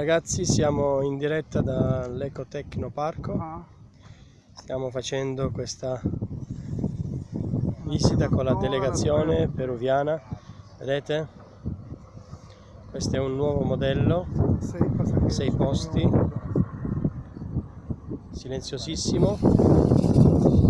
Ragazzi siamo in diretta dall'Ecotecnoparco Ah, Stiamo facendo questa visita con la delegazione peruviana. Vedete? Questo è un nuovo modello. Sei posti. Silenziosissimo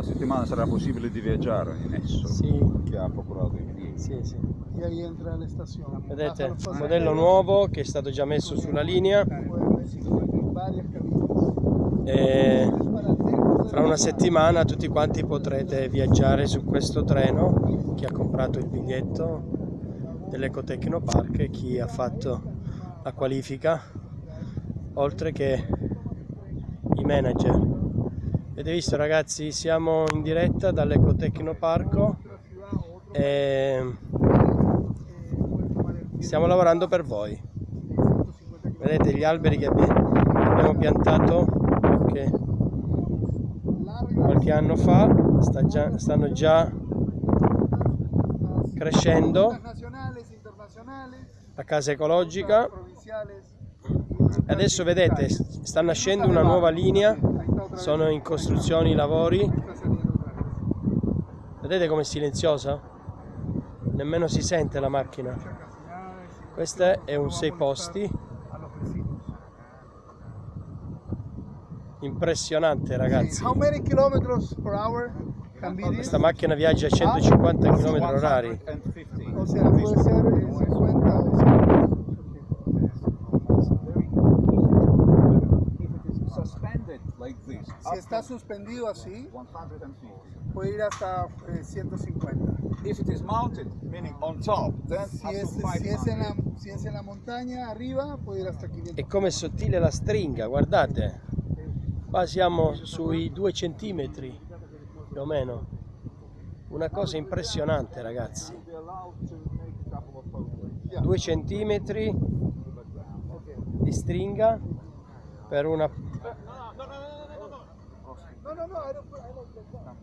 una settimana sarà possibile di viaggiare in esso. Sì, Che ha procurato i biglietti. sì, sì Y ahí entra la estación. Vedete? Un modello nuovo che è stato già messo sulla linea e dentro de Fra una settimana tutti quanti potrete viaggiare su questo treno, chi ha comprato il biglietto dell'Ecotecnopark e chi ha fatto la qualifica, oltre che i manager. Avete visto ragazzi, siamo in diretta dall'Ecotecnoparco e stiamo lavorando per voi. Vedete gli alberi che abbi- abbiamo piantato qualche qualche anno fa sta già- stanno già crescendo. La casa ecologica adesso vedete sta nascendo una nuova linea sono in costruzione i lavori. Vedete com'è silenziosa? Nemmeno si sente la macchina. Questo è un sei posti. Impressionante ragazzi. Questa macchina viaggia a 150 km orari 150. O sea, puede ser eh, 50 o 100. If it is suspended like this, Si está suspendido así, 150. puede ir hasta eh, 150. If it is mounted, meaning on top, then Si up es, to si, es en 500. la, si es en la montaña, arriba, puede ir hasta 500. e come sottile la stringa guardate qua siamo sui due centimetri più o meno una cosa impressionante ragazzi Be allowed to make a couple of photos. due centimetri di stringa per una No, no, no, I don't, I don't take that.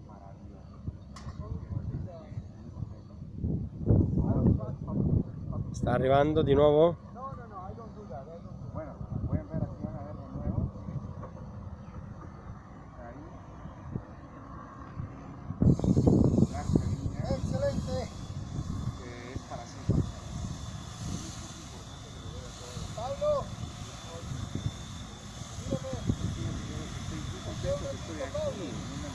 sta arrivando di nuovo Thank you.